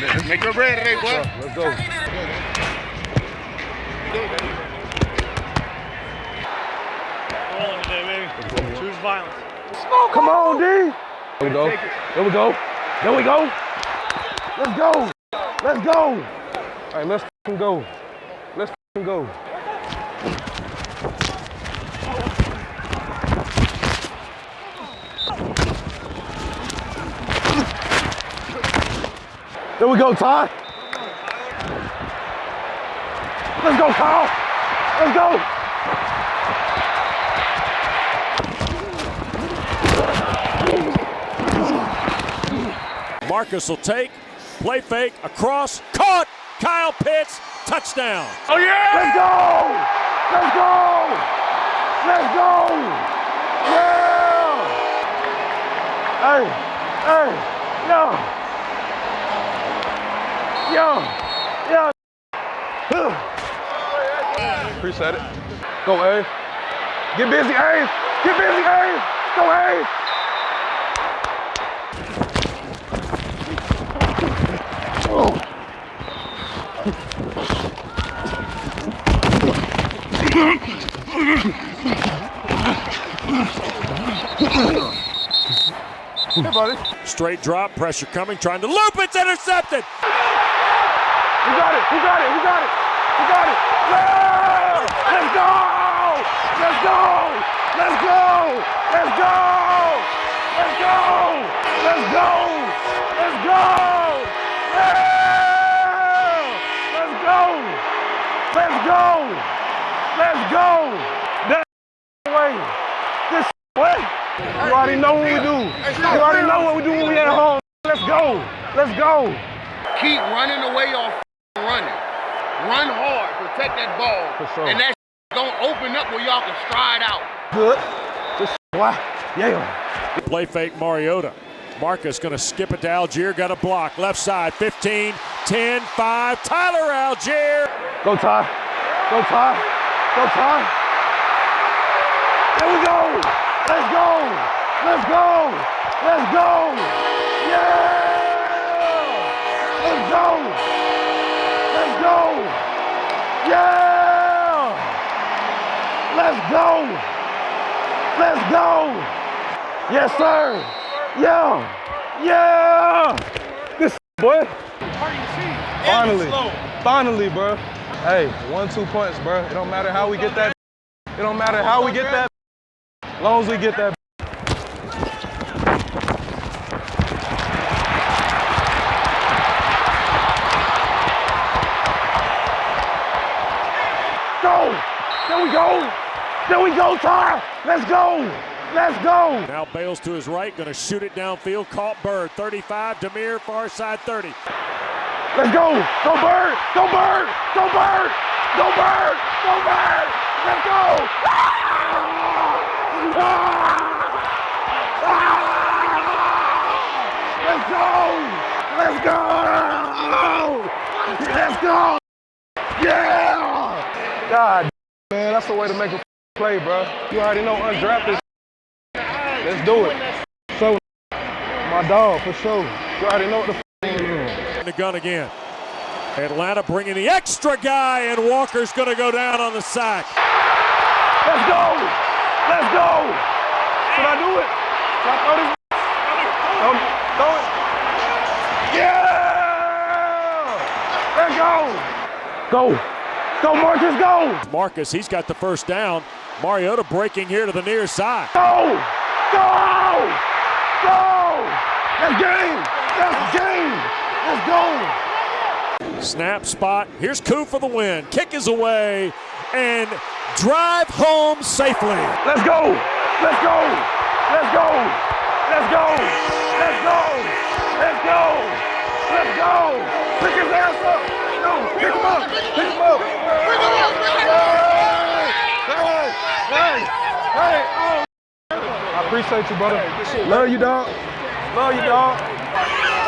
Make your bread today, boy. Let's go. Rolling today, baby. Choose violence. Come on, D. There we go. There we go. There we go. Let's go. Let's go. All right, let's go. Let's go. There we go, Ty. Let's go, Kyle. Let's go. Marcus will take, play fake, across, caught. Kyle Pitts, touchdown. Oh yeah! Let's go! Let's go! Let's go! Yeah! Hey, hey, yo, yo, yo. Appreciate it. Go, A. Get busy, A. Get busy, A. Go, A. Oh. Hey, buddy. Straight drop, pressure coming, trying to loop. It's intercepted. We got it. We got it. We got it. We got it. Yeah! Let's go! Let's go! Let's go! Let's go! Let's go! Let's go! Let's go! Yeah! Let's go! Let's go! Let's go! That way. This way. You already know what we do. You already know what we do when we at home. Let's go. Let's go. Keep running the way that ball. For sure. And that gonna open up where y'all can stride out. Good. This why? Yeah. Play fake Mariota. Marcus going to skip it to Allgeier. Got a block. Left side. 15, 10, 5. Tyler Allgeier. Go Ty. Go Ty. Go Ty. There we go. Let's go. Let's go. Let's go. Yeah. Let's go. Let's go. Yeah. Let's go. Let's go. Yes, sir. Yeah. Yeah. This boy. Finally. Finally, bro. Hey, one, two points, bro. It don't matter how we get that. It don't matter how we get that. As long as we get that. Go! There we go! There we go, Ty! Let's go! Let's go! Now Bales to his right. Going to shoot it downfield. Caught Byrd. 35. Damiere, far side 30. Let's go! Go Byrd! Go Byrd! Go Byrd! Go Byrd! Go Byrd! Let's go! Ah! Ah! Let's go! Let's go! Let's go! Yeah! God, man, that's the way to make a play, bro. You already know undrafted. Let's do it. So, my dog, for sure. You already know what the f- In the gun again. Atlanta bringing the extra guy, and Walker's going to go down on the sack. Let's go! Let's go! Should I do it? Should I throw this? Um, throw it. Yeah! Let's go! Go! Go, Marcus, go! Marcus, he's got the first down. Mariota breaking here to the near side. Go! Go! Go! Let's game! Let's game! Let's go! Snap spot. Here's Koo for the win. Kick is away and drive home safely. Let's go! Let's go! Let's go! Let's go! Let's go! Let's go! Let's go! Pick his ass up! Appreciate you, brother. Love you, dog. Love you, dog.